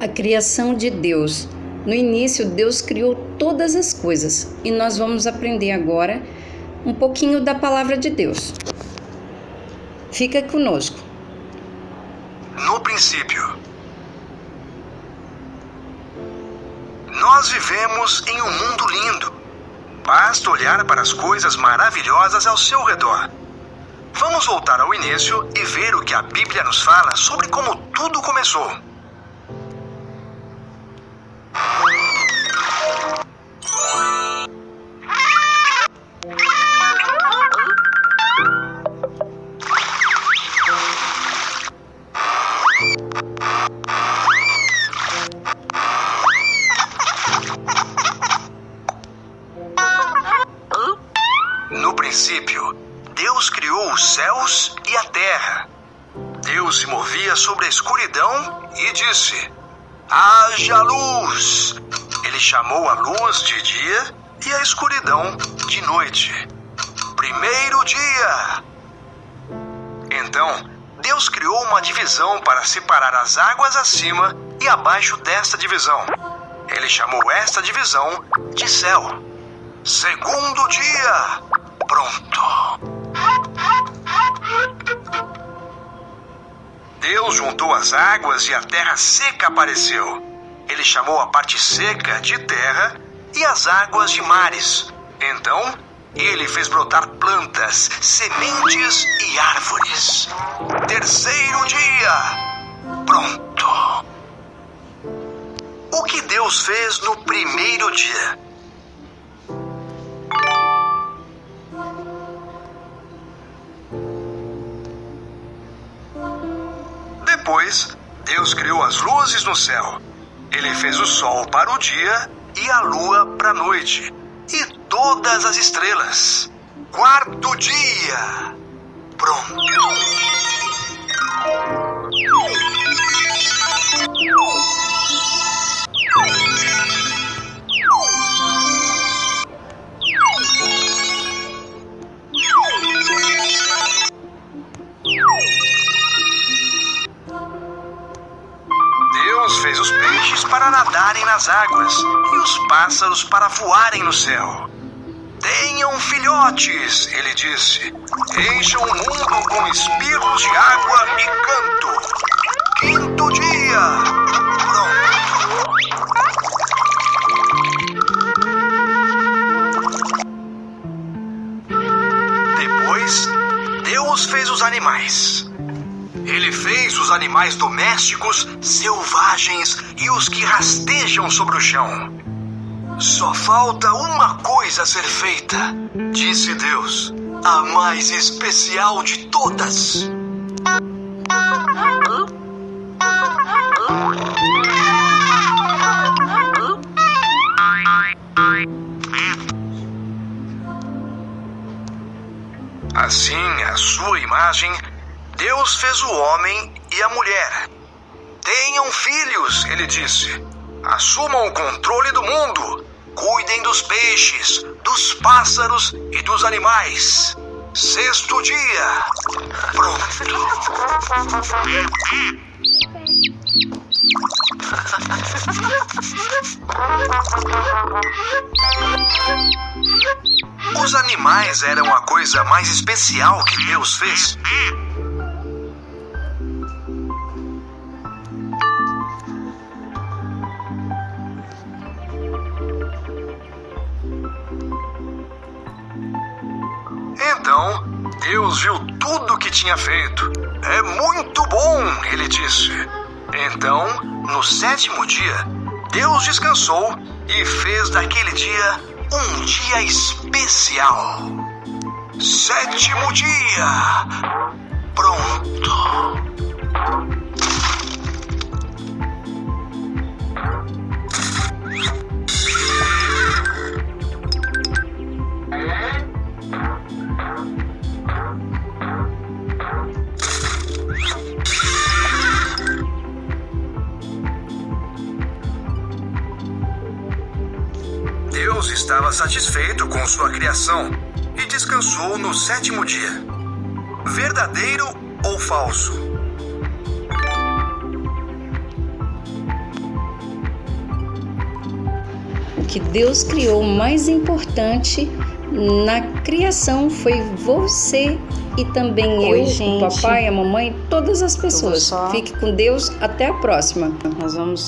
a criação de Deus. No início, Deus criou todas as coisas e nós vamos aprender agora um pouquinho da palavra de Deus. Fica conosco. No princípio, nós vivemos em um mundo lindo. Basta olhar para as coisas maravilhosas ao seu redor. Vamos voltar ao início e ver o que a Bíblia nos fala sobre como tudo começou. Princípio, Deus criou os céus e a terra. Deus se movia sobre a escuridão e disse: Haja luz! Ele chamou a luz de dia e a escuridão de noite. Primeiro dia! Então, Deus criou uma divisão para separar as águas acima e abaixo desta divisão. Ele chamou esta divisão de céu. Segundo dia! Pronto! Deus juntou as águas e a terra seca apareceu. Ele chamou a parte seca de terra e as águas de mares. Então, ele fez brotar plantas, sementes e árvores. Terceiro dia. Pronto. O que Deus fez no primeiro dia? Depois, Deus criou as luzes no céu. Ele fez o sol para o dia e a lua para a noite. E todas as estrelas. Quarto dia. Pronto. Fez os peixes para nadarem nas águas e os pássaros para voarem no céu. Tenham filhotes, ele disse. Encham o mundo com espirros de água e canto. Quinto dia. Pronto. Depois, Deus fez os animais. Ele fez os animais domésticos, selvagens e os que rastejam sobre o chão. Só falta uma coisa a ser feita, disse Deus, a mais especial de todas. Assim, à sua imagem, Deus fez o homem e a mulher. Tenham filhos, ele disse. Assumam o controle do mundo. Cuidem dos peixes, dos pássaros e dos animais. Sexto dia. Pronto. Os animais eram a coisa mais especial que Deus fez. Então, Deus viu tudo o que tinha feito. É muito bom, ele disse. Então, no sétimo dia, Deus descansou e fez daquele dia um dia especial. Sétimo dia. Pronto. Deus estava satisfeito com sua criação e descansou no sétimo dia. Verdadeiro ou falso? O que Deus criou mais importante na criação foi você e também Oi, eu, gente. o papai, a mamãe, todas as pessoas. Fique com Deus, até a próxima. Nós vamos